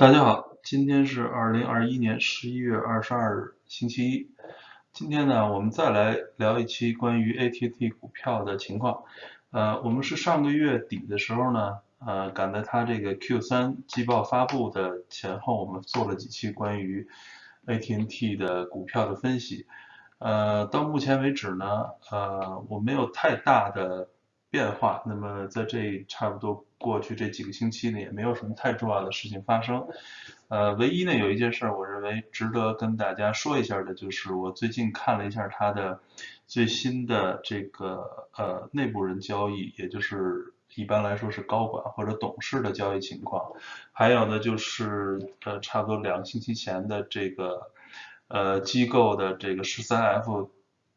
大家好，今天是二零二一年十一月二十二日，星期一。今天呢，我们再来聊一期关于 AT&T 股票的情况。呃，我们是上个月底的时候呢，呃，赶在它这个 Q3 季报发布的前后，我们做了几期关于 AT&T 的股票的分析。呃，到目前为止呢，呃，我没有太大的。变化，那么在这差不多过去这几个星期呢，也没有什么太重要的事情发生。呃，唯一呢有一件事，我认为值得跟大家说一下的，就是我最近看了一下它的最新的这个呃内部人交易，也就是一般来说是高管或者董事的交易情况。还有呢就是呃差不多两个星期前的这个呃机构的这个十三 F。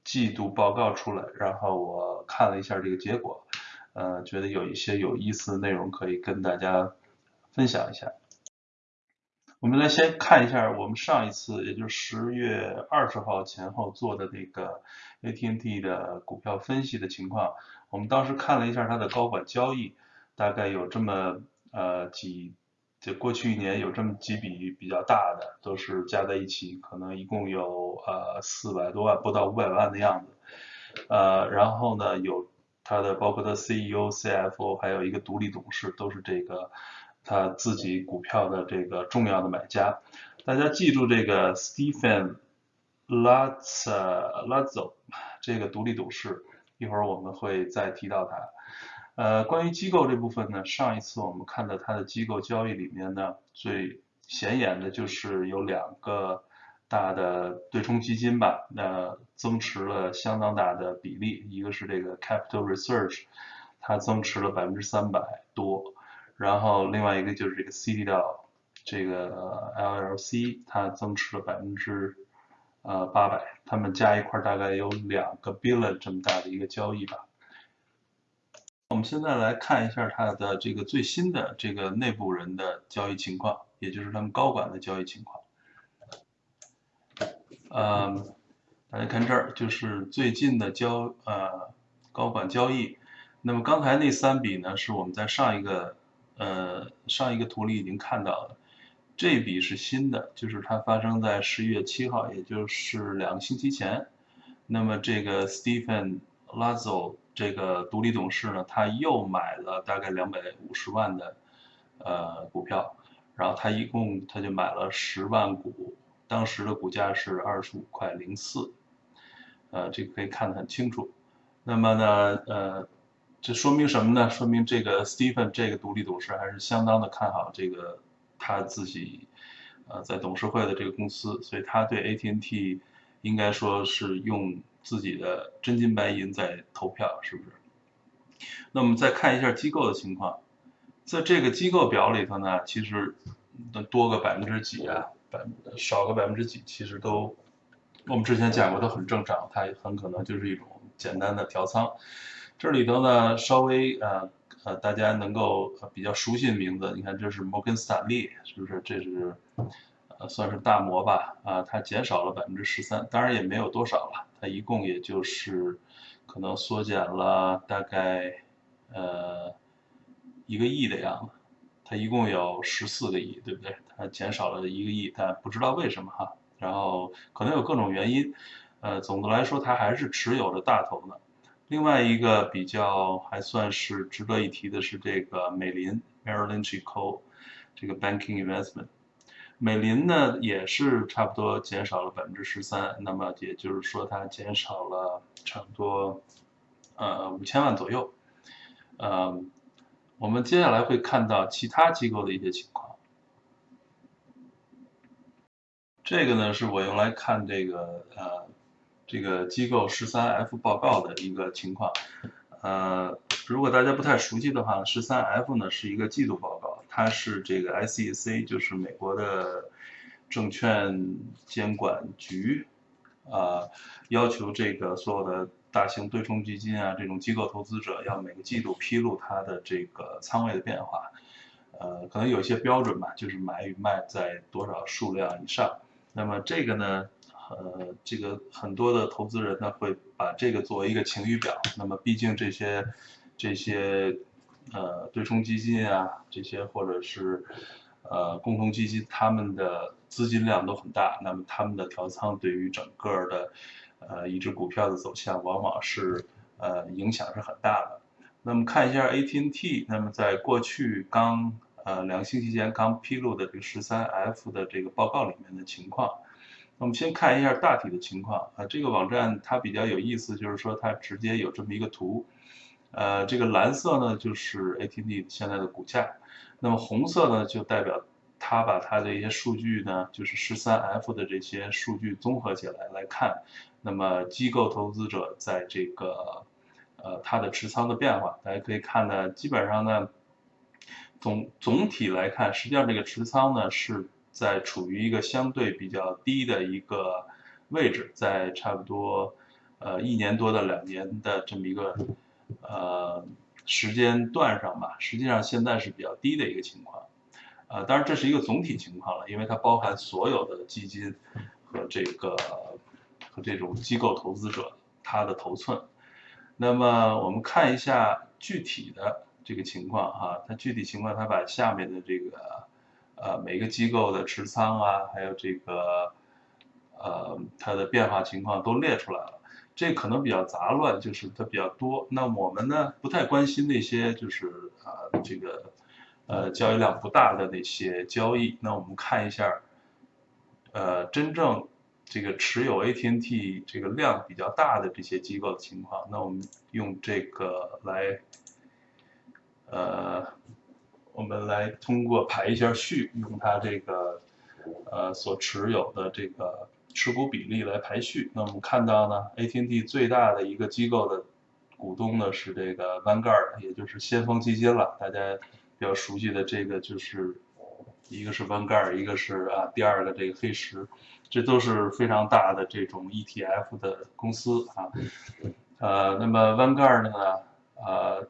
季度报告出来，然后我看了一下这个结果，呃，觉得有一些有意思的内容可以跟大家分享一下。我们来先看一下我们上一次，也就是十月二十号前后做的那个 AT&T 的股票分析的情况。我们当时看了一下它的高管交易，大概有这么呃几。就过去一年有这么几笔比较大的，都是加在一起，可能一共有呃四百多万，不到五百万的样子。呃，然后呢，有他的包括他 CEO、CFO，还有一个独立董事，都是这个他自己股票的这个重要的买家。大家记住这个 Stephen Lazzo 这个独立董事，一会儿我们会再提到他。呃，关于机构这部分呢，上一次我们看到它的机构交易里面呢，最显眼的就是有两个大的对冲基金吧，那增持了相当大的比例，一个是这个 Capital Research，它增持了百分之三百多，然后另外一个就是这个 c d l 这个 LLC，它增持了百分之呃八百，他们加一块大概有两个 billion 这么大的一个交易吧。我们现在来看一下它的这个最新的这个内部人的交易情况，也就是他们高管的交易情况。嗯，大家看这儿就是最近的交呃高管交易。那么刚才那三笔呢，是我们在上一个呃上一个图里已经看到的，这笔是新的，就是它发生在十一月七号，也就是两个星期前。那么这个 Stephen Lazzo。这个独立董事呢，他又买了大概两百五十万的呃股票，然后他一共他就买了十万股，当时的股价是二十五块零四，呃，这个可以看得很清楚。那么呢，呃，这说明什么呢？说明这个 Stephen 这个独立董事还是相当的看好这个他自己呃在董事会的这个公司，所以他对 AT&T 应该说是用。自己的真金白银在投票，是不是？那我们再看一下机构的情况，在这个机构表里头呢，其实多个百分之几啊，百少个百分之几，其实都我们之前讲过都很正常，它很可能就是一种简单的调仓。这里头呢，稍微呃呃大家能够比较熟悉的名字，你看这是摩根斯坦利，是不是？这是呃。算是大摩吧，啊，它减少了百分之十三，当然也没有多少了，它一共也就是可能缩减了大概呃一个亿的样子，它一共有十四个亿，对不对？它减少了一个亿，但不知道为什么哈，然后可能有各种原因，呃，总的来说它还是持有着大头的。另外一个比较还算是值得一提的是这个美林 （Merrill Lynch Co.） 这个 Banking Investment。美林呢也是差不多减少了百分之十三，那么也就是说它减少了差不多呃五千万左右。呃，我们接下来会看到其他机构的一些情况。这个呢是我用来看这个呃这个机构十三 F 报告的一个情况。呃，如果大家不太熟悉的话，十三 F 呢是一个季度报告。它是这个 SEC，就是美国的证券监管局，啊，要求这个所有的大型对冲基金啊，这种机构投资者要每个季度披露它的这个仓位的变化，呃，可能有一些标准吧，就是买与卖在多少数量以上。那么这个呢，呃，这个很多的投资人呢会把这个作为一个晴雨表。那么毕竟这些这些。呃，对冲基金啊，这些或者是呃共同基金，他们的资金量都很大，那么他们的调仓对于整个的呃一只股票的走向，往往是呃影响是很大的。那么看一下 AT&T，那么在过去刚呃两个星期前刚披露的这个十三 F 的这个报告里面的情况。我们先看一下大体的情况啊，这个网站它比较有意思，就是说它直接有这么一个图，呃，这个蓝色呢就是 ATD 现在的股价，那么红色呢就代表它把它的一些数据呢，就是十三 F 的这些数据综合起来来看，那么机构投资者在这个呃它的持仓的变化，大家可以看呢，基本上呢总总体来看，实际上这个持仓呢是。在处于一个相对比较低的一个位置，在差不多呃一年多的两年的这么一个呃时间段上吧，实际上现在是比较低的一个情况，呃，当然这是一个总体情况了，因为它包含所有的基金和这个和这种机构投资者他的头寸。那么我们看一下具体的这个情况哈，它具体情况它把下面的这个。呃，每个机构的持仓啊，还有这个，呃，它的变化情况都列出来了。这可能比较杂乱，就是它比较多。那我们呢，不太关心那些就是啊，这个，呃，交易量不大的那些交易。那我们看一下，呃，真正这个持有 AT&T 这个量比较大的这些机构的情况。那我们用这个来，呃。我们来通过排一下序，用它这个呃所持有的这个持股比例来排序。那我们看到呢，AT&T 最大的一个机构的股东呢是这个 Vanguard，也就是先锋基金了。大家比较熟悉的这个就是一个是 Vanguard，一个是啊第二个这个黑石，这都是非常大的这种 ETF 的公司啊。呃，那么 Vanguard 呢，呃。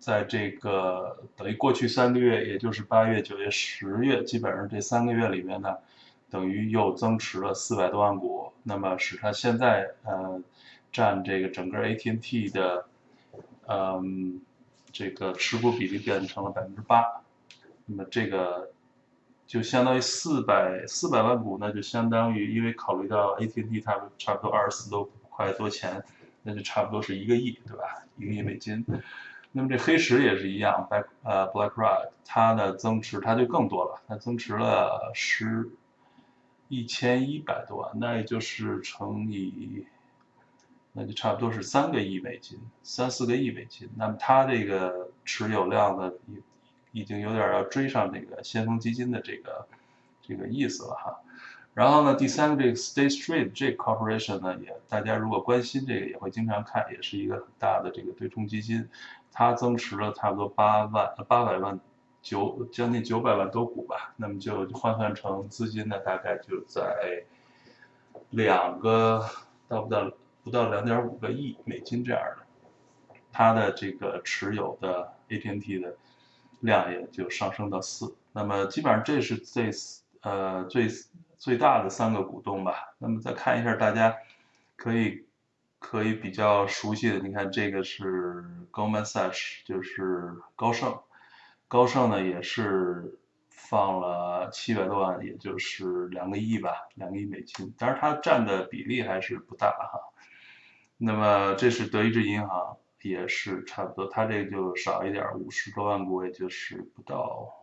在这个等于过去三个月，也就是八月、九月、十月，基本上这三个月里面呢，等于又增持了四百多万股，那么使它现在呃占这个整个 AT&T 的嗯这个持股比例变成了百分之八，那么这个就相当于四百四百万股，那就相当于因为考虑到 AT&T 它差不多二十四多块多钱，那就差不多是一个亿，对吧？一个亿美金。那么这黑石也是一样，Black 呃 BlackRock 它的增持它就更多了，它增持了十一千一百多万，那也就是乘以，那就差不多是三个亿美金，三四个亿美金。那么它这个持有量呢，已已经有点要追上这个先锋基金的这个这个意思了哈。然后呢，第三个这个 State Street 这个 Corporation 呢，也大家如果关心这个，也会经常看，也是一个很大的这个对冲基金，它增持了差不多八万八百万九将近九百万多股吧，那么就换算成资金呢，大概就在两个到不到不到两点五个亿美金这样的，它的这个持有的 AT&T 的量也就上升到四，那么基本上这是这呃最。最大的三个股东吧，那么再看一下，大家可以可以比较熟悉的，你看这个是 Goldman Sachs，就是高盛，高盛呢也是放了七百多万，也就是两个亿吧，两个亿美金，但是它占的比例还是不大哈。那么这是德意志银行，也是差不多，它这个就少一点，五十多万股，也就是不到。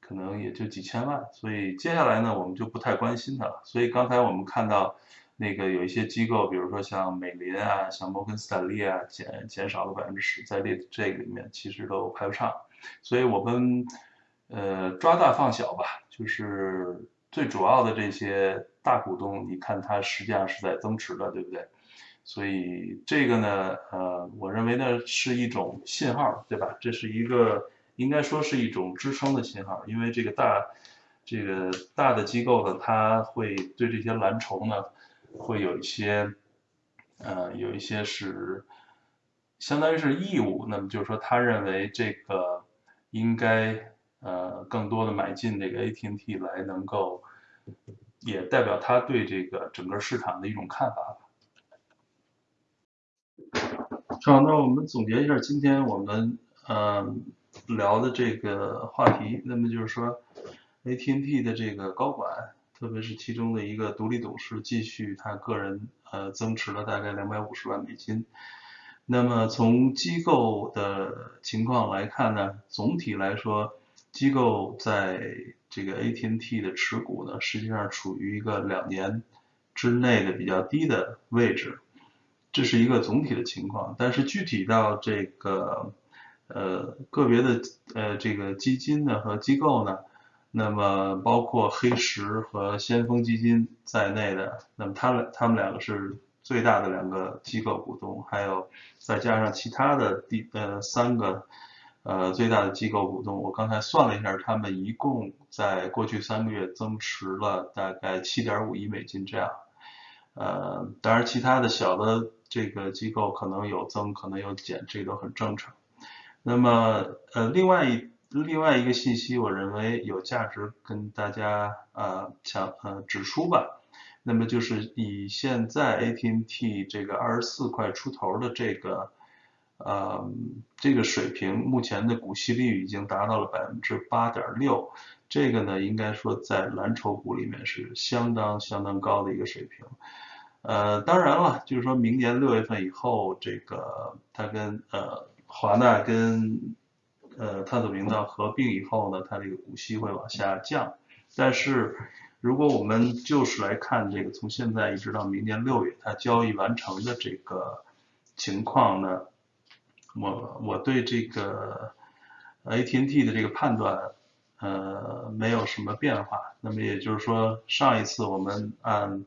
可能也就几千万，所以接下来呢，我们就不太关心它了。所以刚才我们看到，那个有一些机构，比如说像美林啊、像摩根斯坦利啊，减减少了百分之十，在这这个里面其实都排不上。所以我们呃抓大放小吧，就是最主要的这些大股东，你看它实际上是在增持的，对不对？所以这个呢，呃，我认为呢是一种信号，对吧？这是一个。应该说是一种支撑的信号，因为这个大，这个大的机构呢，它会对这些蓝筹呢，会有一些，呃，有一些是，相当于是义务。那么就是说，他认为这个应该，呃，更多的买进这个 AT&T 来，能够，也代表他对这个整个市场的一种看法。好，那我们总结一下，今天我们，嗯。聊的这个话题，那么就是说，AT&T 的这个高管，特别是其中的一个独立董事，继续他个人呃增持了大概两百五十万美金。那么从机构的情况来看呢，总体来说，机构在这个 AT&T 的持股呢，实际上处于一个两年之内的比较低的位置，这是一个总体的情况。但是具体到这个呃个别的呃这个基金呢和机构呢，那么包括黑石和先锋基金在内的，那么他们他们两个是。最大的两个机构股东，还有再加上其他的第呃三个呃最大的机构股东，我刚才算了一下，他们一共在过去三个月增持了大概七点五亿美金这样。呃，当然其他的小的这个机构可能有增，可能有减，这都很正常。那么呃另外一另外一个信息，我认为有价值跟大家呃强呃指出吧。那么就是以现在 AT&T 这个二十四块出头的这个，呃，这个水平，目前的股息率已经达到了百分之八点六，这个呢，应该说在蓝筹股里面是相当相当高的一个水平。呃，当然了，就是说明年六月份以后，这个它跟呃华纳跟呃探索频道合并以后呢，它这个股息会往下降，但是。如果我们就是来看这个，从现在一直到明年六月，它交易完成的这个情况呢，我我对这个 AT&T 的这个判断，呃，没有什么变化。那么也就是说，上一次我们按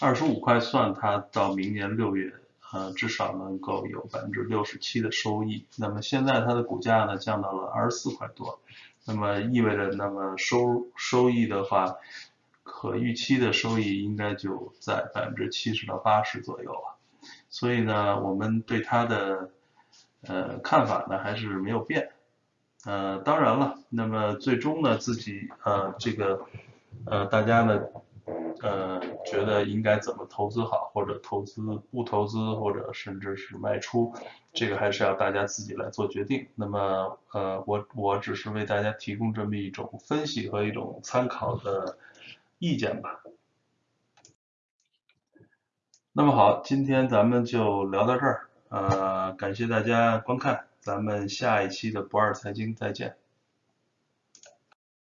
二十五块算，它到明年六月，呃，至少能够有百分之六十七的收益。那么现在它的股价呢，降到了二十四块多，那么意味着，那么收收益的话。可预期的收益应该就在百分之七十到八十左右了，所以呢，我们对它的呃看法呢还是没有变。呃，当然了，那么最终呢，自己呃这个呃大家呢呃觉得应该怎么投资好，或者投资不投资，或者甚至是卖出，这个还是要大家自己来做决定。那么呃我我只是为大家提供这么一种分析和一种参考的。意见吧。那么好，今天咱们就聊到这儿，呃，感谢大家观看，咱们下一期的不二财经再见。